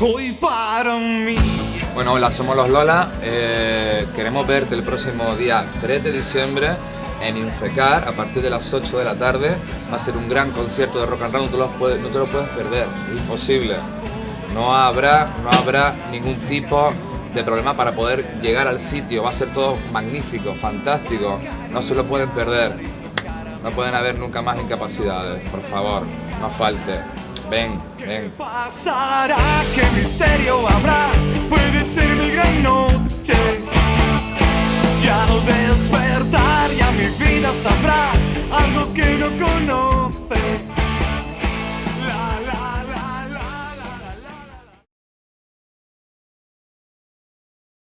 hoy para mí. Bueno, hola, somos los Lola. Eh, queremos verte el próximo día 3 de diciembre en Infecar a partir de las 8 de la tarde. Va a ser un gran concierto de rock and roll, no te lo puedes, perder, imposible. No habrá, no habrá ningún tipo de problema para poder llegar al sitio. Va a ser todo magnífico, fantástico. No se lo pueden perder. No pueden haber nunca más incapacidades. Por favor, no falte. Ven, ven. Pasará, qué misterio habrá, puede ser mi gran noche. Ya despertar,